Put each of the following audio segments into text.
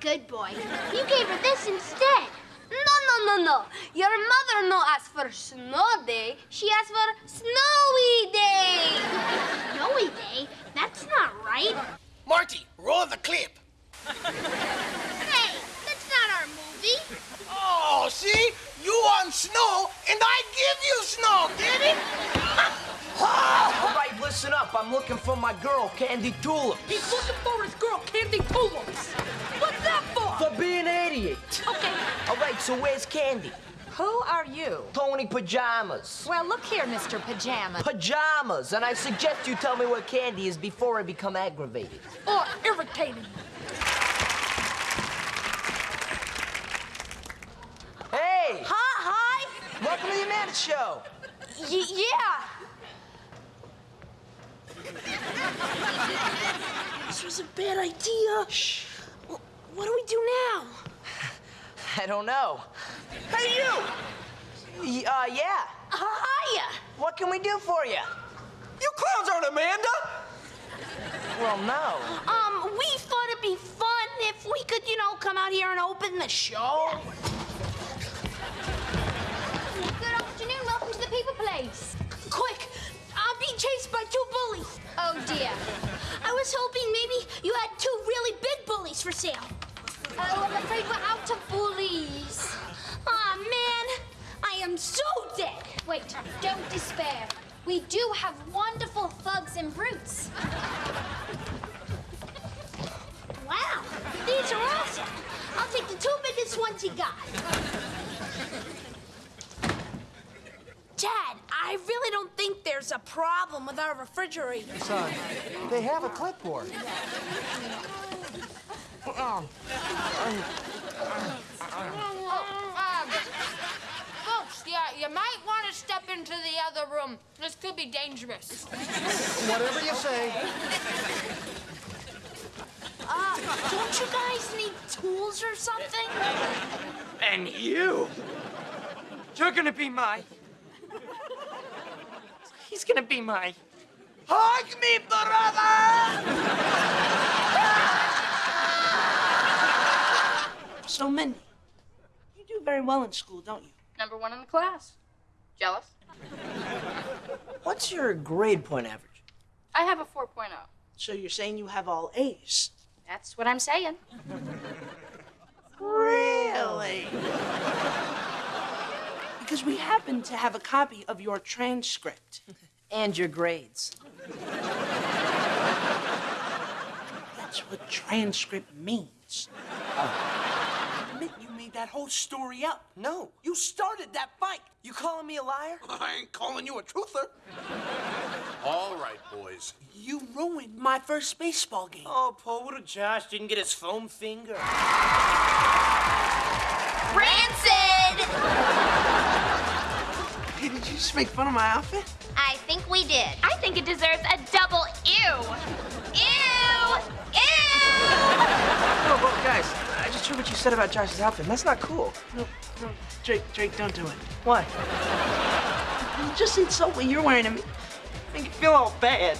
big boy. You gave her this instead. No, no, no, no. Your mother no asked for snow day. She asked for snowy day. Snowy day? That's not right. Marty, roll the clip. Hey, that's not our movie. Oh, see? You want snow, and I give you snow, get it? All right, listen up. I'm looking for my girl, Candy Tulip. He's looking for his girl, Candy Tulips. What's that for? For being 88. Okay. All right, so where's Candy? Who are you? Tony Pajamas. Well, look here, Mr. Pajamas. Pajamas, and I suggest you tell me where Candy is before I become aggravated. Or irritating. Hey! Hi, hi. Welcome to the Amanda Show. Y- yeah. This was a bad idea. Shh. Well, what do we do now? I don't know. Hey, you! Y- uh, yeah. Hiya. What can we do for you? You clowns aren't Amanda! Well, no. Um, we thought it'd be fun if we could, you know, come out here and open the show. Good Oh, dear. I was hoping maybe you had two really big bullies for sale. Oh, I'm afraid we're out of bullies. Aw, man, I am so dead. Wait, don't despair. We do have wonderful thugs and brutes. Wow, these are awesome. I'll take the two biggest ones you got. Dad, I really don't think there's a problem with our refrigerator. Son, they have a clipboard. Um, folks, yeah, you might want to step into the other room. This could be dangerous. Whatever you say. Uh, don't you guys need tools or something? And you! You're gonna be my. He's gonna be my. Hug me, brother! So, Mindy, you do very well in school, don't you? Number one in the class. Jealous? What's your grade point average? I have a 4.0. So you're saying you have all A's? That's what I'm saying. Really? because we happen to have a copy of your transcript. And your grades. That's what transcript means. Oh. Admit you made that whole story up. No. You started that fight. You calling me a liar? I ain't calling you a truther. All right, boys. You ruined my first baseball game. Oh, poor little Josh didn't get his foam finger. Rancid! Hey, did you just make fun of my outfit? I think we did. I think it deserves a double ew. Ew! Ew! Oh, well, guys, I just heard what you said about Josh's outfit. That's not cool. No, no, Drake, Drake, don't do it. Why? You just insult what you're wearing to me. Make you feel all bad.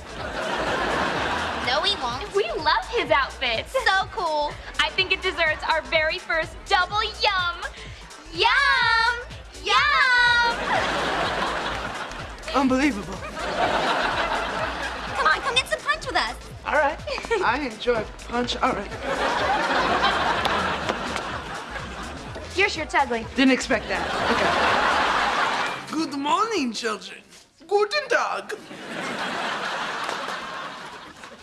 No, we won't. We love his outfits. So cool. I think it deserves our very first double yum. Yum! Yum! Unbelievable. Come on, come get some punch with us. All right. I enjoy punch. All right. Your shirt's ugly. Didn't expect that. Okay. Good morning, children. Guten Tag.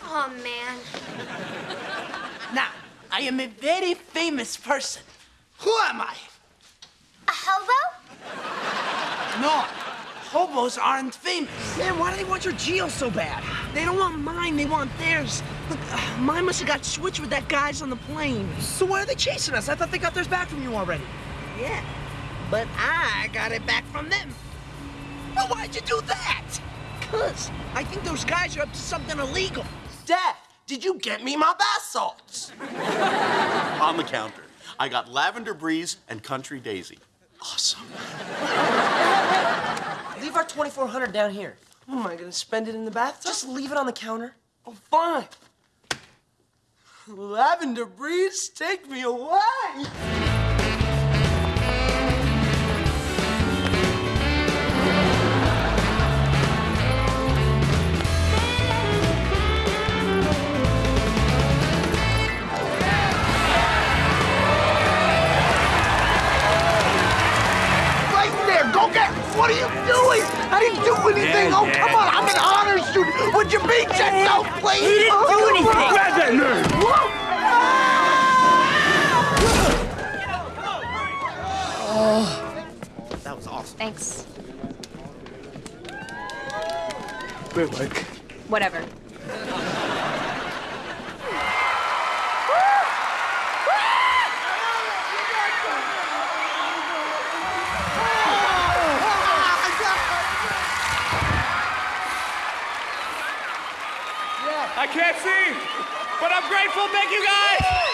Oh, man. Now, I am a very famous person. Who am I? A hobo? No, hobos aren't famous. Man, why do they want your geo so bad? They don't want mine, they want theirs. Look, uh, mine must have got switched with that guy's on the plane. So why are they chasing us? I thought they got theirs back from you already. Yeah, but I got it back from them. Well, why'd you do that? Cause I think those guys are up to something illegal. Dad, did you get me my bath salts? On the counter. I got Lavender Breeze and Country Daisy. Awesome. Leave our 2400 down here. Oh, am I gonna spend it in the bathtub? Just leave it on the counter. Oh, fine. Lavender breeze, take me away. Anything. oh, come on, I'm an honor student. Would you be checked out, please? He didn't do oh, anything. Grab that nerd. That was awesome. Thanks. Wait, like. Whatever. I can't see, but I'm grateful. Thank you guys.